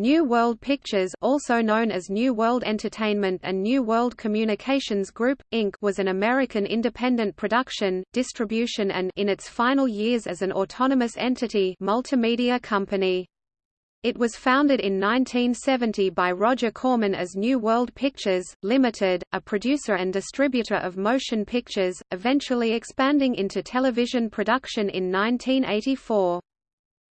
New World Pictures also known as New World Entertainment and New World Communications Group, Inc. was an American independent production, distribution and in its final years as an autonomous entity multimedia company. It was founded in 1970 by Roger Corman as New World Pictures, Limited, a producer and distributor of motion pictures, eventually expanding into television production in 1984.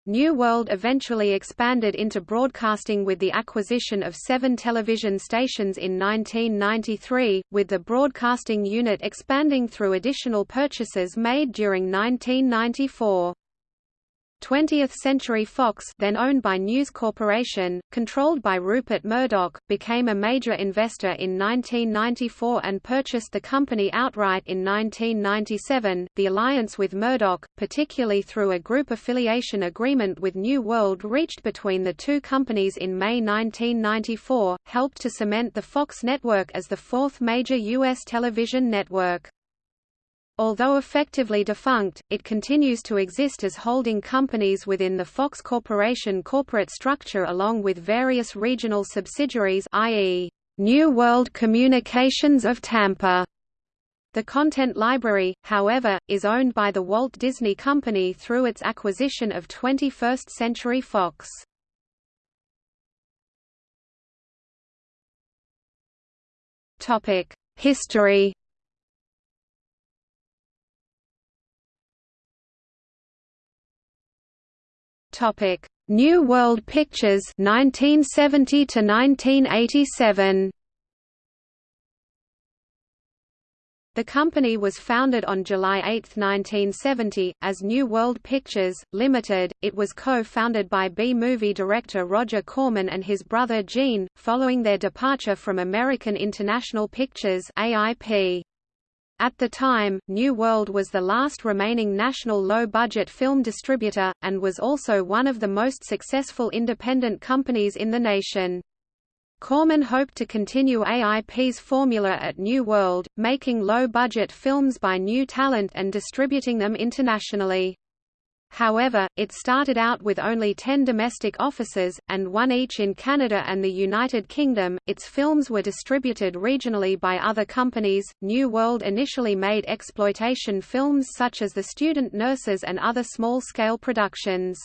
New World eventually expanded into broadcasting with the acquisition of seven television stations in 1993, with the broadcasting unit expanding through additional purchases made during 1994. 20th Century Fox then owned by News Corporation, controlled by Rupert Murdoch, became a major investor in 1994 and purchased the company outright in 1997. The alliance with Murdoch, particularly through a group affiliation agreement with New World reached between the two companies in May 1994, helped to cement the Fox network as the fourth major U.S. television network. Although effectively defunct, it continues to exist as holding companies within the Fox Corporation corporate structure along with various regional subsidiaries i.e., New World Communications of Tampa. The content library, however, is owned by the Walt Disney Company through its acquisition of 21st Century Fox. History Topic: New World Pictures 1970 to 1987. The company was founded on July 8, 1970, as New World Pictures, Limited. It was co-founded by B-movie director Roger Corman and his brother Gene, following their departure from American International Pictures AIP. At the time, New World was the last remaining national low-budget film distributor, and was also one of the most successful independent companies in the nation. Corman hoped to continue AIP's formula at New World, making low-budget films by new talent and distributing them internationally. However, it started out with only 10 domestic offices, and one each in Canada and the United Kingdom. Its films were distributed regionally by other companies. New World initially made exploitation films such as The Student Nurses and other small scale productions.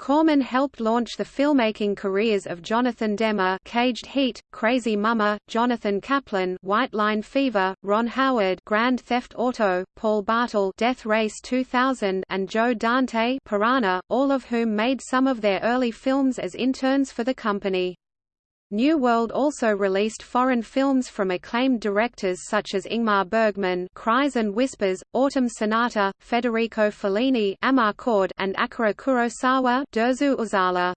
Corman helped launch the filmmaking careers of Jonathan Demme Caged Heat, Crazy Mama, Jonathan Kaplan White Line Fever, Ron Howard Grand Theft Auto, Paul Bartel Death Race 2000 and Joe Dante Piranha, all of whom made some of their early films as interns for the company. New World also released foreign films from acclaimed directors such as Ingmar Bergman Cries and Whispers, Autumn Sonata, Federico Fellini Amarcord, and Akira Kurosawa Dersu Uzala.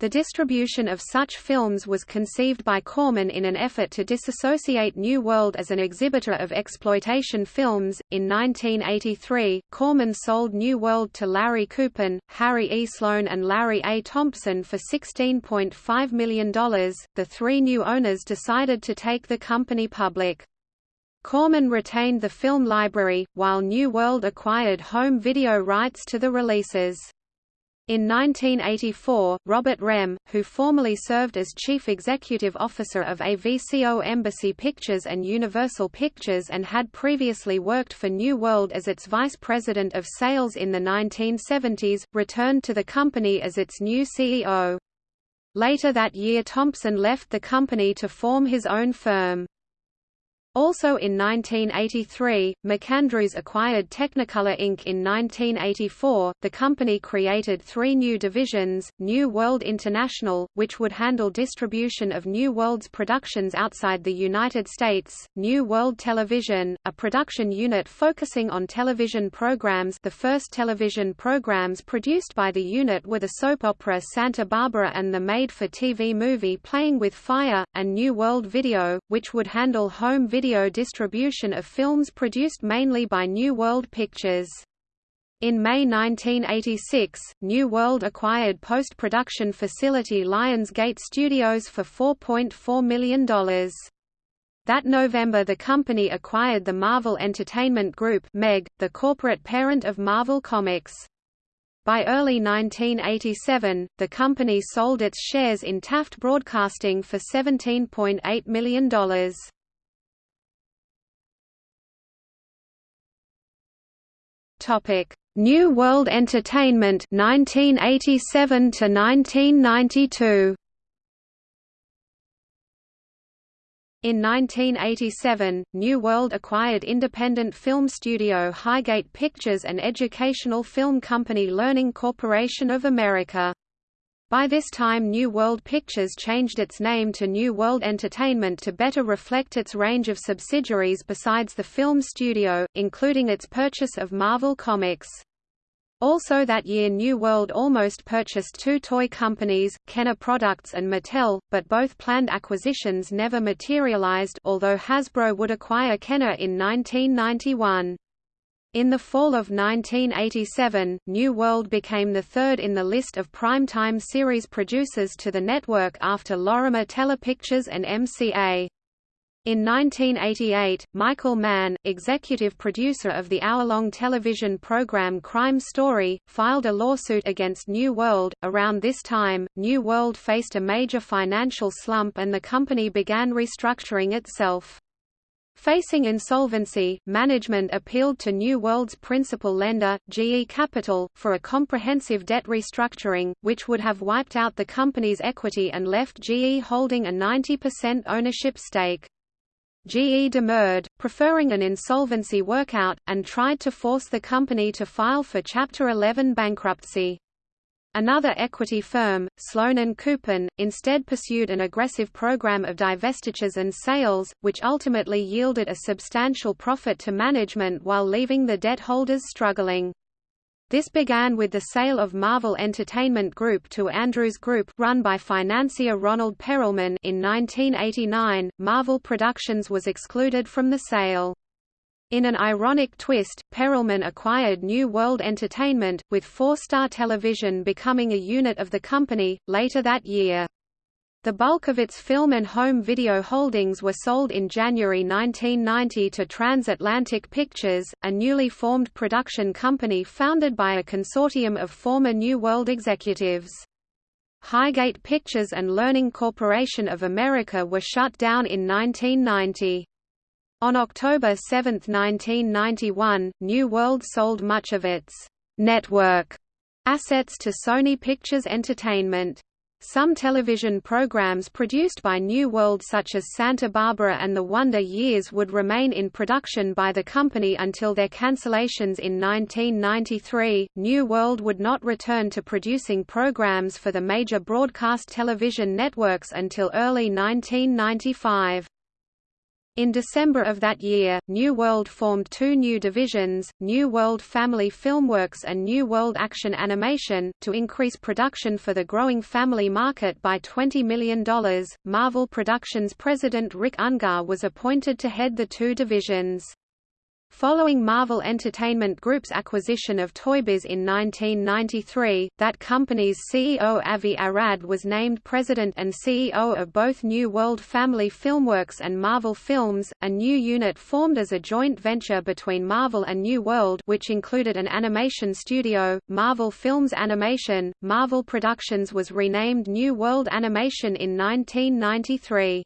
The distribution of such films was conceived by Corman in an effort to disassociate New World as an exhibitor of exploitation films. In 1983, Corman sold New World to Larry Kuppin, Harry E. Sloan, and Larry A. Thompson for $16.5 million. The three new owners decided to take the company public. Corman retained the film library, while New World acquired home video rights to the releases. In 1984, Robert Rehme, who formerly served as Chief Executive Officer of AVCO Embassy Pictures and Universal Pictures and had previously worked for New World as its Vice President of Sales in the 1970s, returned to the company as its new CEO. Later that year Thompson left the company to form his own firm. Also in 1983, MacAndrews acquired Technicolor Inc. In 1984, the company created three new divisions, New World International, which would handle distribution of New World's productions outside the United States, New World Television, a production unit focusing on television programs the first television programs produced by the unit were the soap opera Santa Barbara and the made-for-TV movie Playing with Fire, and New World Video, which would handle home video video distribution of films produced mainly by New World Pictures. In May 1986, New World acquired post-production facility Lionsgate Studios for $4.4 million. That November the company acquired the Marvel Entertainment Group MEG, the corporate parent of Marvel Comics. By early 1987, the company sold its shares in Taft Broadcasting for $17.8 million. Topic: New World Entertainment 1987 to 1992. In 1987, New World acquired independent film studio Highgate Pictures and educational film company Learning Corporation of America. By this time New World Pictures changed its name to New World Entertainment to better reflect its range of subsidiaries besides the film studio, including its purchase of Marvel Comics. Also that year New World almost purchased two toy companies, Kenner Products and Mattel, but both planned acquisitions never materialized although Hasbro would acquire Kenner in 1991. In the fall of 1987, New World became the third in the list of primetime series producers to the network after Lorimar Telepictures and MCA. In 1988, Michael Mann, executive producer of the hour-long television program Crime Story, filed a lawsuit against New World. Around this time, New World faced a major financial slump and the company began restructuring itself. Facing insolvency, management appealed to New World's principal lender, GE Capital, for a comprehensive debt restructuring, which would have wiped out the company's equity and left GE holding a 90% ownership stake. GE demurred, preferring an insolvency workout, and tried to force the company to file for Chapter 11 bankruptcy. Another equity firm, Sloan & Kuppin, instead pursued an aggressive program of divestitures and sales, which ultimately yielded a substantial profit to management while leaving the debt holders struggling. This began with the sale of Marvel Entertainment Group to Andrews Group run by financier Ronald Perelman in 1989. Marvel Productions was excluded from the sale. In an ironic twist, Perelman acquired New World Entertainment, with Four Star Television becoming a unit of the company, later that year. The bulk of its film and home video holdings were sold in January 1990 to Transatlantic Pictures, a newly formed production company founded by a consortium of former New World executives. Highgate Pictures and Learning Corporation of America were shut down in 1990. On October 7, 1991, New World sold much of its network assets to Sony Pictures Entertainment. Some television programs produced by New World such as Santa Barbara and The Wonder Years would remain in production by the company until their cancellations in 1993. New World would not return to producing programs for the major broadcast television networks until early 1995. In December of that year, New World formed two new divisions, New World Family Filmworks and New World Action Animation, to increase production for the growing family market by $20 million. Marvel Productions president Rick Ungar was appointed to head the two divisions. Following Marvel Entertainment Group's acquisition of Toybiz in 1993, that company's CEO Avi Arad was named president and CEO of both New World Family Filmworks and Marvel Films, a new unit formed as a joint venture between Marvel and New World which included an animation studio, Marvel Films Animation. Marvel Productions was renamed New World Animation in 1993.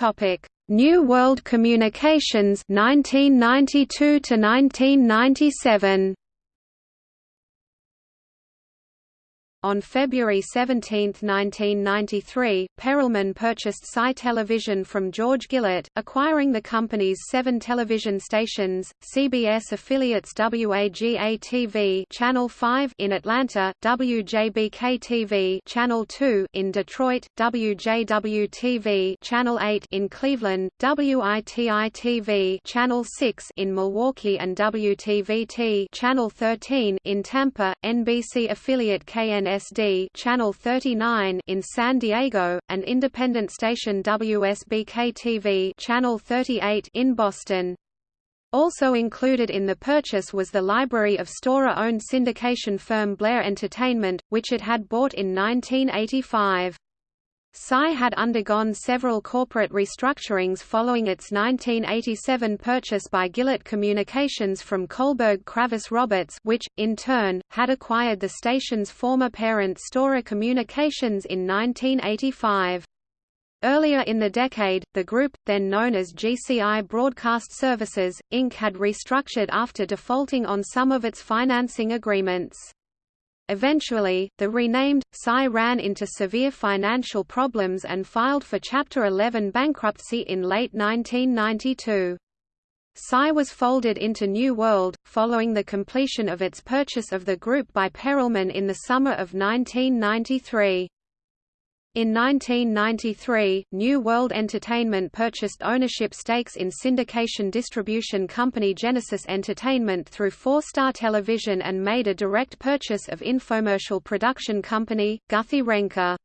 Topic: New World Communications 1992 to 1997. On February 17, 1993, Perelman purchased Sci Television from George Gillett, acquiring the company's seven television stations, CBS affiliates WAGA-TV Channel 5 in Atlanta, WJBK-TV Channel 2 in Detroit, WJW-TV Channel 8 in Cleveland, WITI-TV Channel 6 in Milwaukee and WTVT Channel 13 in Tampa, NBC affiliate KNS WSD Channel 39 in San Diego, and independent station WSBK-TV Channel 38 in Boston. Also included in the purchase was the library of Storer-owned syndication firm Blair Entertainment, which it had bought in 1985. Sci had undergone several corporate restructurings following its 1987 purchase by Gillett Communications from Kohlberg Kravis Roberts which, in turn, had acquired the station's former parent Storer Communications in 1985. Earlier in the decade, the group, then known as GCI Broadcast Services, Inc. had restructured after defaulting on some of its financing agreements. Eventually, the renamed, Sci ran into severe financial problems and filed for Chapter 11 bankruptcy in late 1992. Sci was folded into New World, following the completion of its purchase of the group by Perelman in the summer of 1993. In 1993, New World Entertainment purchased ownership stakes in syndication distribution company Genesis Entertainment through Four Star Television and made a direct purchase of infomercial production company, Guthy-Renker.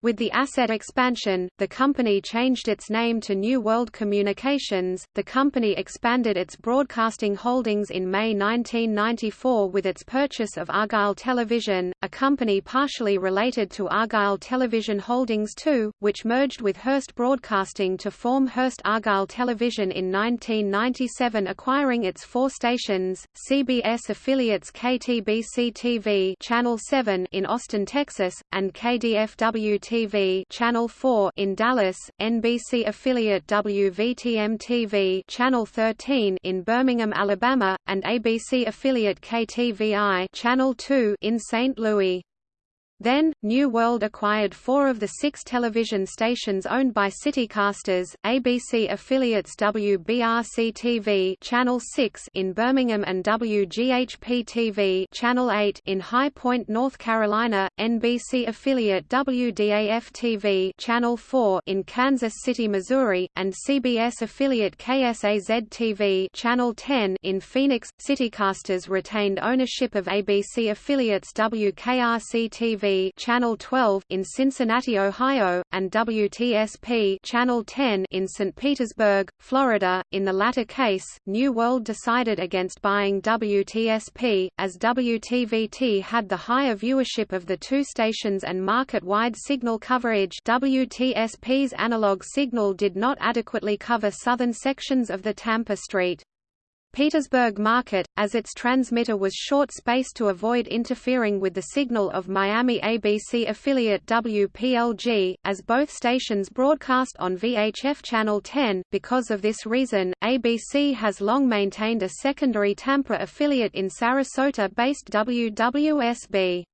With the asset expansion, the company changed its name to New World Communications. The company expanded its broadcasting holdings in May 1994 with its purchase of Argyle Television, a company partially related to Argyle Television Holdings II, which merged with Hearst Broadcasting to form Hearst Argyle Television in 1997, acquiring its four stations: CBS affiliates KTBC TV Channel 7 in Austin, Texas, and KDFW TV Channel 4 in Dallas, NBC affiliate WVTM TV Channel 13 in Birmingham, Alabama, and ABC affiliate KTVI Channel 2 in St. Louis. Then, New World acquired four of the six television stations owned by Citycasters, ABC affiliates WBRC-TV Channel 6 in Birmingham and WGHP-TV Channel 8 in High Point, North Carolina, NBC affiliate WDAF-TV Channel 4 in Kansas City, Missouri, and CBS affiliate KSAZ-TV Channel 10 in Phoenix. Citycasters retained ownership of ABC affiliates WKRC-TV Channel 12 in Cincinnati, Ohio, and WTSP Channel 10 in St. Petersburg, Florida. In the latter case, New World decided against buying WTSP, as WTVT had the higher viewership of the two stations and market-wide signal coverage WTSP's analog signal did not adequately cover southern sections of the Tampa St. Petersburg market, as its transmitter was short-spaced to avoid interfering with the signal of Miami ABC affiliate WPLG, as both stations broadcast on VHF Channel 10. Because of this reason, ABC has long maintained a secondary Tampa affiliate in Sarasota-based WWSB.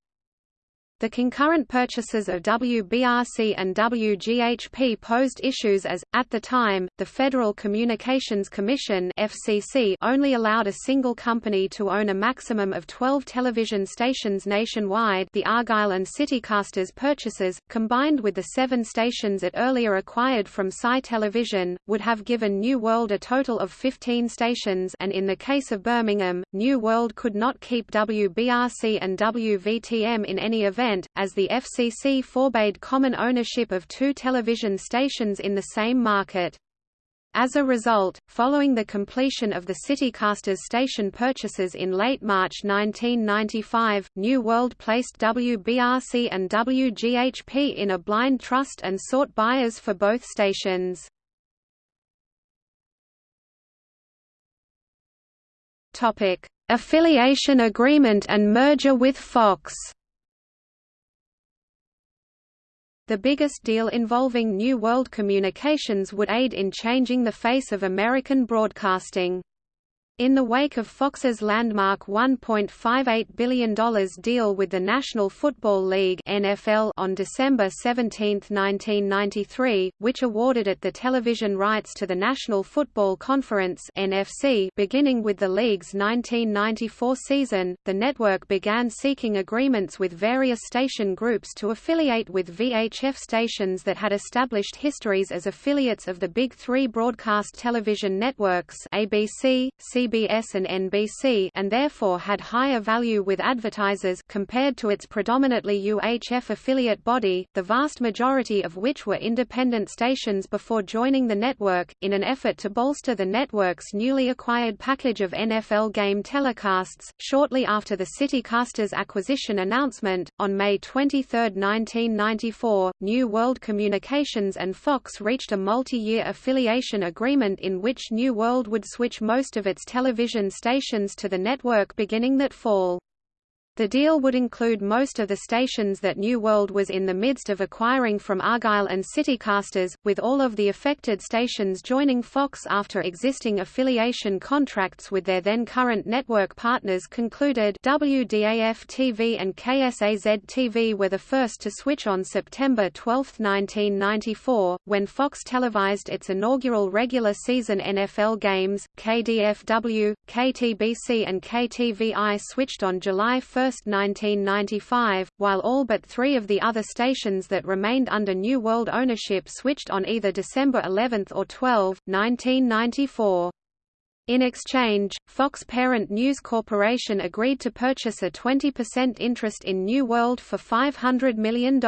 The concurrent purchases of WBRC and WGHP posed issues as, at the time, the Federal Communications Commission FCC only allowed a single company to own a maximum of 12 television stations nationwide the Argyle and Citycasters purchases, combined with the seven stations it earlier acquired from Sci Television, would have given New World a total of 15 stations and in the case of Birmingham, New World could not keep WBRC and WVTM in any event event, as the FCC forbade common ownership of two television stations in the same market. As a result, following the completion of the Citycasters station purchases in late March 1995, New World placed WBRC and WGHP in a blind trust and sought buyers for both stations. Affiliation agreement and merger with Fox The biggest deal involving New World Communications would aid in changing the face of American broadcasting. In the wake of Fox's landmark $1.58 billion deal with the National Football League NFL on December 17, 1993, which awarded it the television rights to the National Football Conference NFC beginning with the league's 1994 season, the network began seeking agreements with various station groups to affiliate with VHF stations that had established histories as affiliates of the Big Three broadcast television networks ABC, CBS, CBS and NBC and therefore had higher value with advertisers compared to its predominantly UHF affiliate body, the vast majority of which were independent stations before joining the network, in an effort to bolster the network's newly acquired package of NFL game telecasts. Shortly after the CityCasters acquisition announcement, on May 23, 1994, New World Communications and Fox reached a multi-year affiliation agreement in which New World would switch most of its television stations to the network beginning that fall. The deal would include most of the stations that New World was in the midst of acquiring from Argyle and Citycasters, with all of the affected stations joining Fox after existing affiliation contracts with their then current network partners concluded. WDAF-TV and KSAZ-TV were the first to switch on September 12, 1994, when Fox televised its inaugural regular season NFL games, KDFW, KTBC and KTVI switched on July 1 1995, while all but three of the other stations that remained under New World ownership switched on either December 11 or 12, 1994. In exchange, Fox parent News Corporation agreed to purchase a 20% interest in New World for $500 million.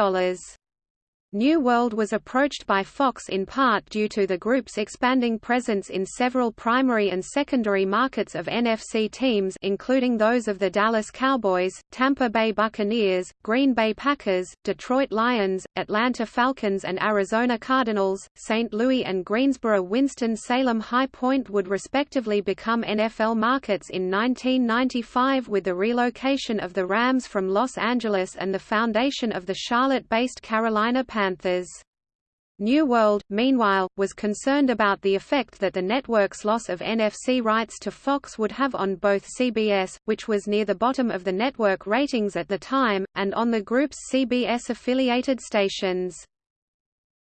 New World was approached by Fox in part due to the group's expanding presence in several primary and secondary markets of NFC teams including those of the Dallas Cowboys, Tampa Bay Buccaneers, Green Bay Packers, Detroit Lions, Atlanta Falcons and Arizona Cardinals. St. Louis and Greensboro Winston-Salem High Point would respectively become NFL markets in 1995 with the relocation of the Rams from Los Angeles and the foundation of the Charlotte-based Carolina. Panthers. New World, meanwhile, was concerned about the effect that the network's loss of NFC rights to Fox would have on both CBS, which was near the bottom of the network ratings at the time, and on the group's CBS-affiliated stations.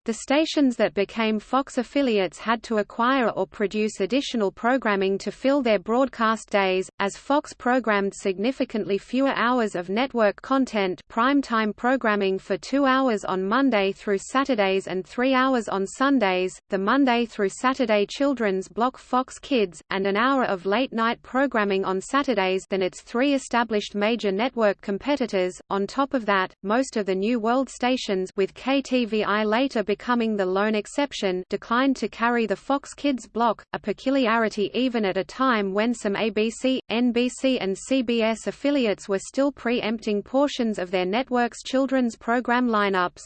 The stations that became Fox affiliates had to acquire or produce additional programming to fill their broadcast days, as Fox programmed significantly fewer hours of network content prime-time programming for two hours on Monday through Saturdays and three hours on Sundays, the Monday through Saturday children's block Fox Kids, and an hour of late-night programming on Saturdays than its three established major network competitors. On top of that, most of the New World stations with KTVI later becoming the lone exception declined to carry the Fox Kids block, a peculiarity even at a time when some ABC, NBC and CBS affiliates were still pre-empting portions of their network's children's program lineups.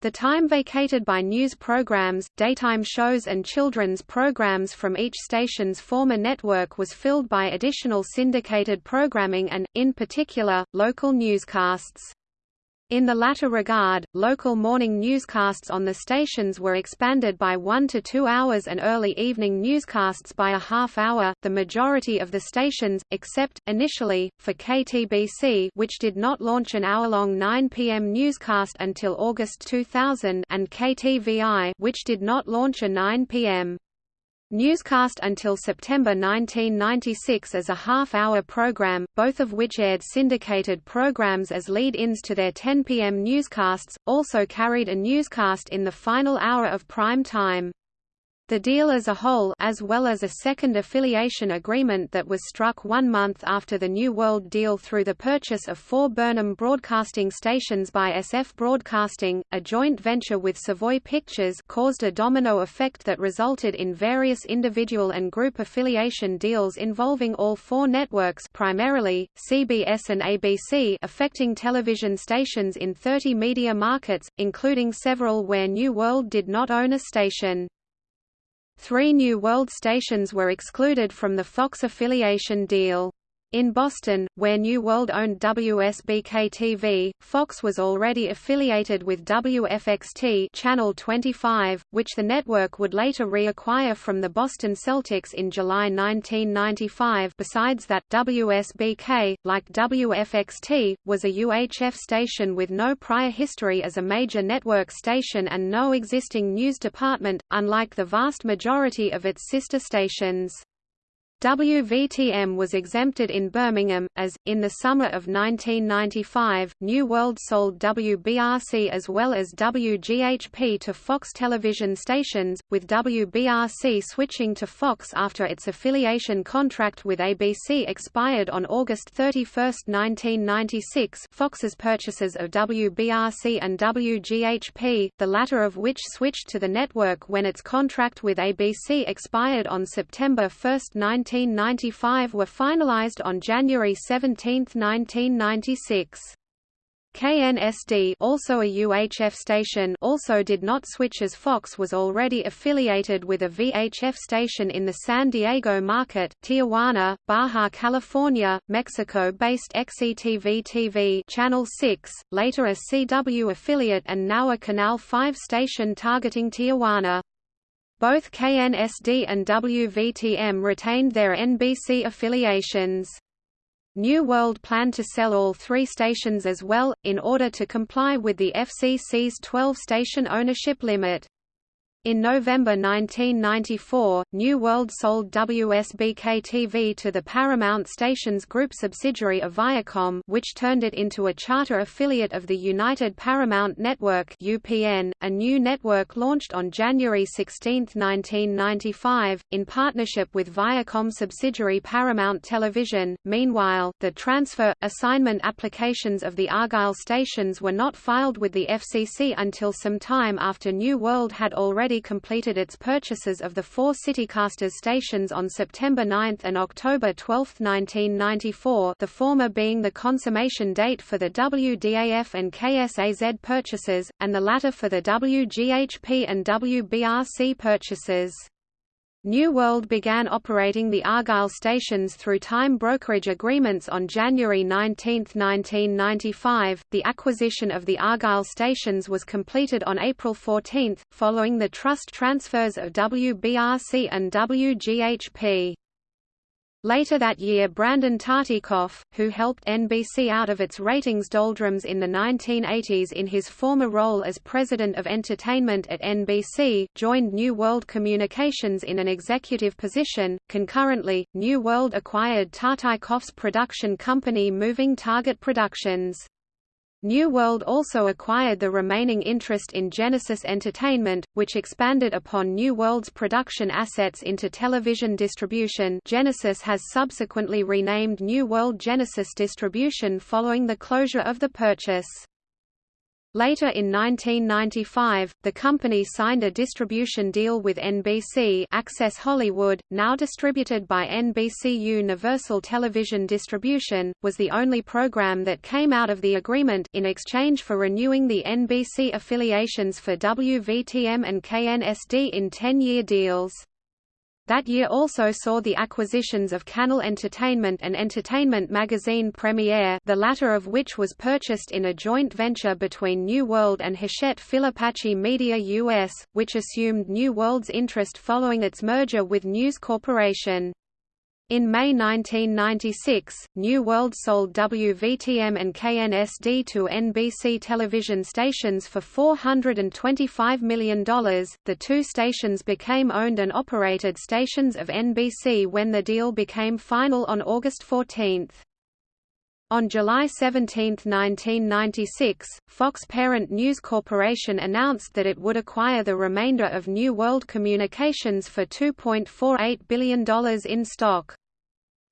The time vacated by news programs, daytime shows and children's programs from each station's former network was filled by additional syndicated programming and, in particular, local newscasts. In the latter regard, local morning newscasts on the stations were expanded by one to two hours and early evening newscasts by a half hour. The majority of the stations, except, initially, for KTBC which did not launch an hour-long 9 p.m. newscast until August 2000 and KTVI which did not launch a 9 p.m. Newscast until September 1996 as a half-hour program, both of which aired syndicated programs as lead-ins to their 10 p.m. newscasts, also carried a newscast in the final hour of prime time. The deal as a whole as well as a second affiliation agreement that was struck one month after the New World deal through the purchase of four Burnham broadcasting stations by SF Broadcasting, a joint venture with Savoy Pictures caused a domino effect that resulted in various individual and group affiliation deals involving all four networks primarily, CBS and ABC affecting television stations in 30 media markets, including several where New World did not own a station. Three New World stations were excluded from the Fox affiliation deal. In Boston, where New World owned WSBK-TV, Fox was already affiliated with WFXT Channel 25, which the network would later reacquire from the Boston Celtics in July 1995 besides that, WSBK, like WFXT, was a UHF station with no prior history as a major network station and no existing news department, unlike the vast majority of its sister stations. WVTM was exempted in Birmingham, as, in the summer of 1995, New World sold WBRC as well as WGHP to Fox television stations, with WBRC switching to Fox after its affiliation contract with ABC expired on August 31, 1996 Fox's purchases of WBRC and WGHP, the latter of which switched to the network when its contract with ABC expired on September 1, 19 1995 were finalized on January 17, 1996. KNSD also a UHF station also did not switch as Fox was already affiliated with a VHF station in the San Diego market, Tijuana, Baja California, Mexico-based XETV TV Channel 6, later a CW affiliate and now a Canal 5 station targeting Tijuana. Both KNSD and WVTM retained their NBC affiliations. New World planned to sell all three stations as well, in order to comply with the FCC's 12-station ownership limit. In November 1994, New World sold WSBK-TV to the Paramount Stations Group subsidiary of Viacom which turned it into a charter affiliate of the United Paramount Network UPN, a new network launched on January 16, 1995, in partnership with Viacom subsidiary Paramount Television. Meanwhile, the transfer, assignment applications of the Argyle stations were not filed with the FCC until some time after New World had already completed its purchases of the four Citycasters stations on September 9 and October 12, 1994 the former being the consummation date for the WDAF and KSAZ purchases, and the latter for the WGHP and WBRC purchases. New World began operating the Argyle stations through time brokerage agreements on January 19, 1995. The acquisition of the Argyle stations was completed on April 14, following the trust transfers of WBRC and WGHP. Later that year Brandon Tartikoff, who helped NBC out of its ratings doldrums in the 1980s in his former role as president of entertainment at NBC, joined New World Communications in an executive position. Concurrently, New World acquired Tartikoff's production company Moving Target Productions. New World also acquired the remaining interest in Genesis Entertainment, which expanded upon New World's production assets into television distribution Genesis has subsequently renamed New World Genesis Distribution following the closure of the purchase. Later in 1995, the company signed a distribution deal with NBC Access Hollywood, now distributed by NBC Universal Television Distribution, was the only program that came out of the agreement in exchange for renewing the NBC affiliations for WVTM and KNSD in 10-year deals. That year also saw the acquisitions of Cannell Entertainment and Entertainment Magazine Premiere the latter of which was purchased in a joint venture between New World and Hachette Filipacchi Media US, which assumed New World's interest following its merger with News Corporation. In May 1996, New World sold WVTM and KNSD to NBC television stations for $425 million. The two stations became owned and operated stations of NBC when the deal became final on August 14. On July 17, 1996, Fox parent News Corporation announced that it would acquire the remainder of New World Communications for $2.48 billion in stock.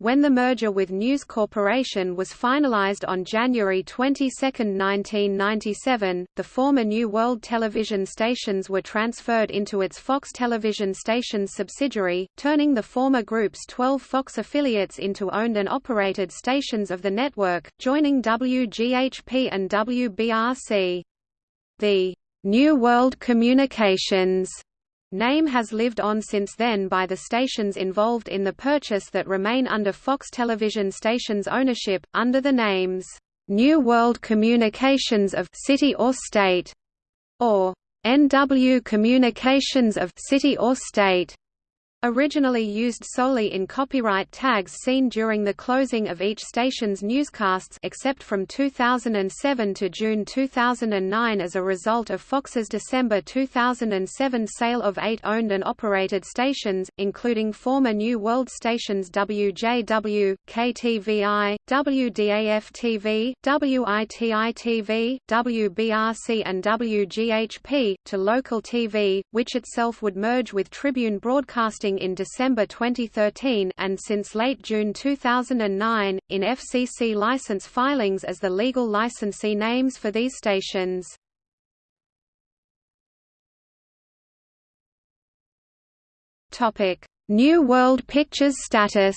When the merger with News Corporation was finalized on January 22, 1997, the former New World television stations were transferred into its Fox Television Stations subsidiary, turning the former group's 12 Fox affiliates into owned and operated stations of the network, joining WGHP and WBRC. The New World Communications Name has lived on since then by the stations involved in the purchase that remain under Fox television stations ownership, under the names, New World Communications of City or State, or NW Communications of City or State. Originally used solely in copyright tags seen during the closing of each station's newscasts except from 2007 to June 2009 as a result of Fox's December 2007 sale of eight owned and operated stations, including former New World stations WJW, KTVI, WDAF-TV, WITI-TV, WBRC and WGHP, to local TV, which itself would merge with Tribune Broadcasting in December 2013 and since late June 2009, in FCC license filings as the legal licensee names for these stations. New World Pictures status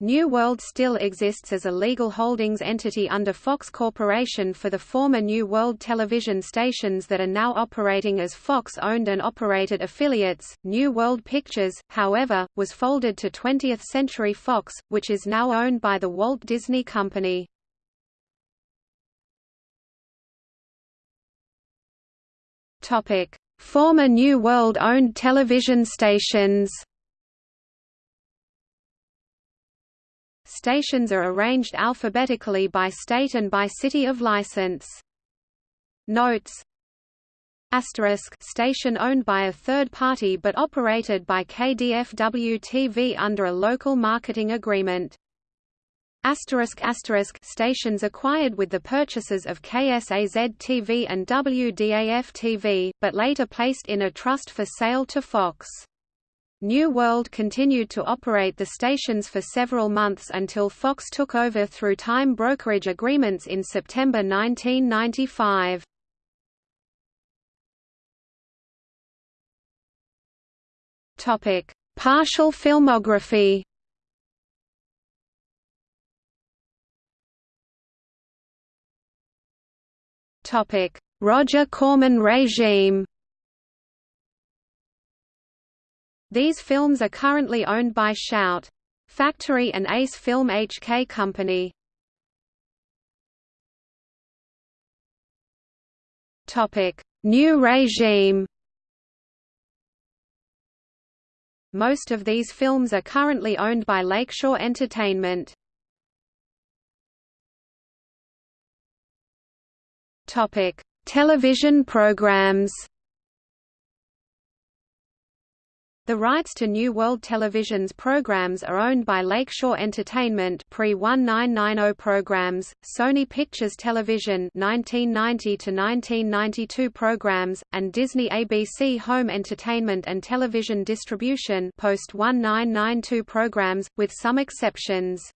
New World still exists as a legal holdings entity under Fox Corporation for the former New World television stations that are now operating as Fox-owned and operated affiliates. New World Pictures, however, was folded to 20th Century Fox, which is now owned by the Walt Disney Company. Topic: Former New World-owned television stations. Stations are arranged alphabetically by state and by city of license. Notes Asterisk station owned by a third party but operated by KDFW-TV under a local marketing agreement. Asterisk asterisk stations acquired with the purchases of KSAZ-TV and WDAF-TV, but later placed in a trust for sale to Fox. New World continued to operate the stations for several months until Fox took over through time brokerage agreements in September 1995. Topic: Partial filmography. Topic: Roger Corman regime. These films are currently owned by Shout! Factory and Ace Film HK Company. New regime. Most of these films are currently owned by Lakeshore Entertainment. Television programs. The rights to New World Television's programs are owned by Lakeshore Entertainment pre-1990 programs, Sony Pictures Television 1990 to 1992 programs, and Disney ABC Home Entertainment and Television Distribution post-1992 programs, with some exceptions.